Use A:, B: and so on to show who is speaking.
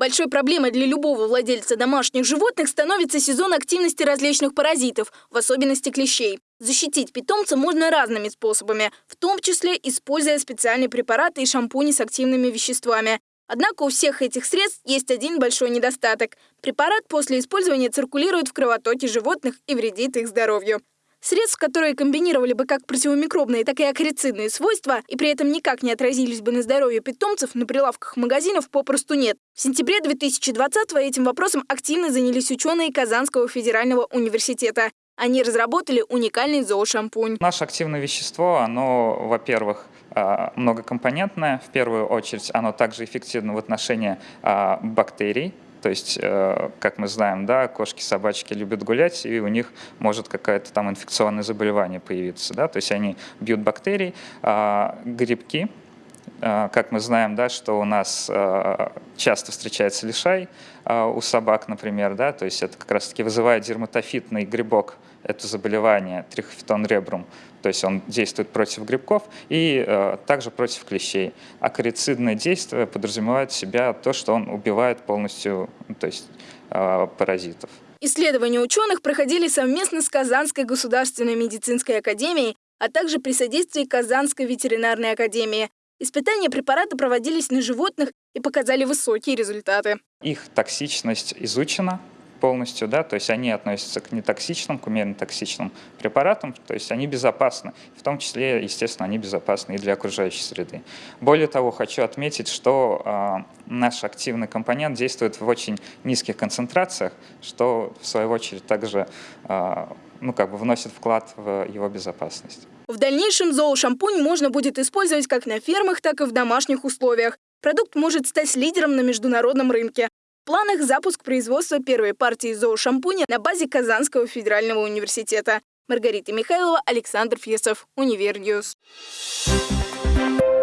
A: Большой проблемой для любого владельца домашних животных становится сезон активности различных паразитов, в особенности клещей. Защитить питомца можно разными способами, в том числе используя специальные препараты и шампуни с активными веществами. Однако у всех этих средств есть один большой недостаток. Препарат после использования циркулирует в кровотоке животных и вредит их здоровью. Средств, которые комбинировали бы как противомикробные, так и акарицидные свойства и при этом никак не отразились бы на здоровье питомцев, на прилавках магазинов попросту нет. В сентябре 2020-го этим вопросом активно занялись ученые Казанского федерального университета. Они разработали уникальный зоошампунь.
B: Наше активное вещество, оно, во-первых, а, многокомпонентное. В первую очередь оно также эффективно в отношении а, бактерий, то есть, э, как мы знаем, да, кошки, собачки любят гулять, и у них может какое-то там инфекционное заболевание появиться. Да? То есть они бьют бактерии, а, грибки, как мы знаем, да, что у нас а, часто встречается лишай у собак, например, да, то есть это как раз-таки вызывает дерматофитный грибок, это заболевание трихофитон ребрум, то есть он действует против грибков и также против клещей. А корицидное действие подразумевает в себя то, что он убивает полностью то есть, паразитов.
A: Исследования ученых проходили совместно с Казанской государственной медицинской академией, а также при содействии Казанской ветеринарной академии. Испытания препарата проводились на животных и показали высокие результаты.
B: Их токсичность изучена, полностью, да, то есть они относятся к нетоксичным, к умеренно токсичным препаратам, то есть они безопасны, в том числе, естественно, они безопасны и для окружающей среды. Более того, хочу отметить, что э, наш активный компонент действует в очень низких концентрациях, что в свою очередь также э, ну, как бы вносит вклад в его безопасность.
A: В дальнейшем зоошампунь можно будет использовать как на фермах, так и в домашних условиях. Продукт может стать лидером на международном рынке. В планах запуск производства первой партии зоошампуня на базе Казанского федерального университета. Маргарита Михайлова, Александр Фесов, Univer News. Thank you.